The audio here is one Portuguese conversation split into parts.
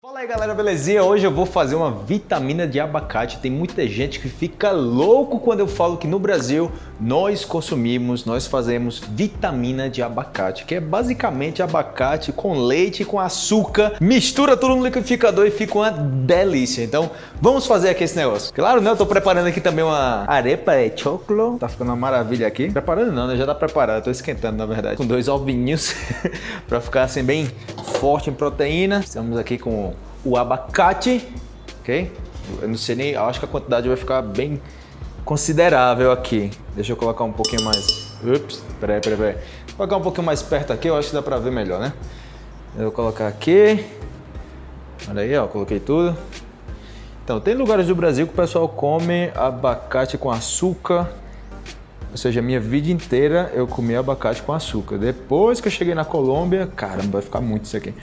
Fala aí galera, belezinha? Hoje eu vou fazer uma vitamina de abacate. Tem muita gente que fica louco quando eu falo que no Brasil nós consumimos, nós fazemos vitamina de abacate, que é basicamente abacate com leite com açúcar, mistura tudo no liquidificador e fica uma delícia. Então vamos fazer aqui esse negócio. Claro, né? Eu tô preparando aqui também uma arepa de chocolate, tá ficando uma maravilha aqui. Preparando não, né? Já tá preparado, tô esquentando na verdade. Com dois ovinhos pra ficar assim bem forte em proteína. Estamos aqui com o abacate, ok? Eu não sei nem, acho que a quantidade vai ficar bem considerável aqui. Deixa eu colocar um pouquinho mais. Ups, peraí, peraí, peraí. Vou colocar um pouquinho mais perto aqui, eu acho que dá pra ver melhor, né? Eu vou colocar aqui. Olha aí, ó, coloquei tudo. Então, tem lugares do Brasil que o pessoal come abacate com açúcar. Ou seja, minha vida inteira eu comi abacate com açúcar. Depois que eu cheguei na Colômbia, caramba, vai ficar muito isso aqui.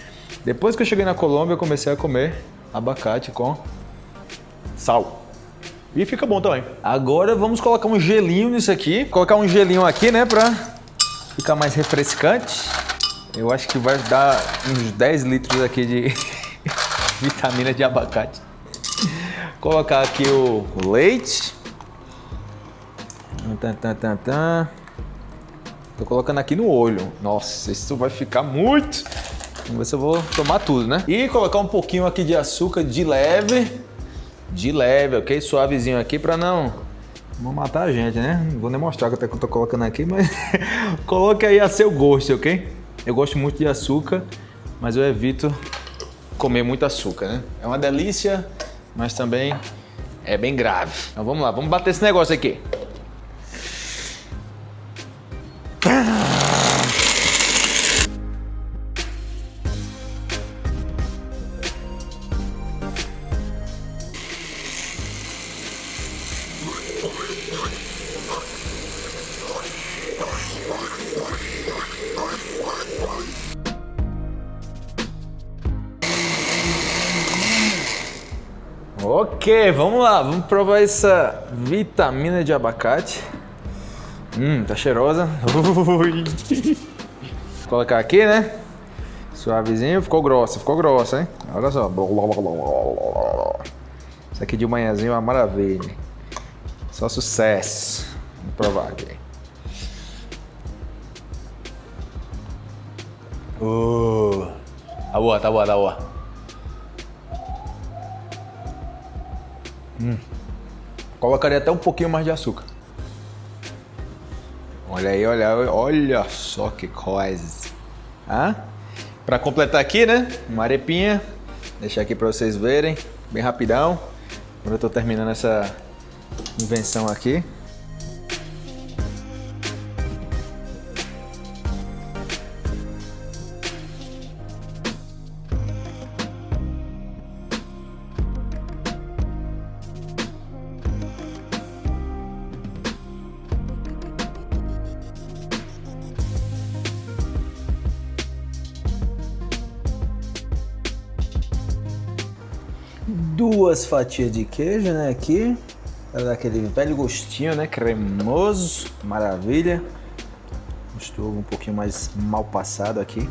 Depois que eu cheguei na Colômbia, eu comecei a comer abacate com sal. E fica bom também. Agora vamos colocar um gelinho nisso aqui. Colocar um gelinho aqui, né, pra ficar mais refrescante. Eu acho que vai dar uns 10 litros aqui de vitamina de abacate. Colocar aqui o leite. Tô colocando aqui no olho. Nossa, isso vai ficar muito. Vamos ver se eu vou tomar tudo, né? E colocar um pouquinho aqui de açúcar de leve. De leve, ok? Suavezinho aqui pra não... Não matar a gente, né? Não vou nem mostrar até que eu tô colocando aqui, mas... Coloque aí a seu gosto, ok? Eu gosto muito de açúcar, mas eu evito comer muito açúcar, né? É uma delícia, mas também é bem grave. Então vamos lá, vamos bater esse negócio aqui. Ok, vamos lá, vamos provar essa vitamina de abacate. Hum, tá cheirosa. Ui. Vou colocar aqui, né? Suavezinho, ficou grossa, ficou grossa, hein? Olha só. Isso aqui de manhãzinho é uma maravilha. Só sucesso. Vamos provar aqui. Uh, tá boa, tá boa, tá boa. Hum. Colocaria até um pouquinho mais de açúcar. Olha aí, olha, olha só que coisa. Ah? Para completar aqui, né? Uma arepinha. Deixar aqui para vocês verem, bem rapidão. Quando eu tô terminando essa invenção aqui. Duas fatias de queijo, né, aqui, para dar aquele velho gostinho, né, cremoso, maravilha. Estou um pouquinho mais mal passado aqui.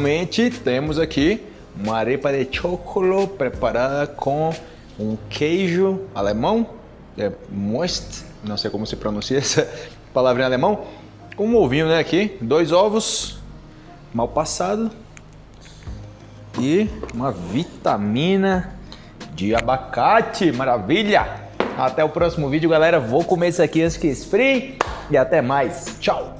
Finalmente temos aqui uma arepa de chocolate preparada com um queijo alemão, é most, não sei como se pronuncia essa palavra em alemão, um ovinho né, aqui, dois ovos mal passado e uma vitamina de abacate, maravilha! Até o próximo vídeo, galera. Vou comer isso aqui antes que esfrie e até mais. Tchau!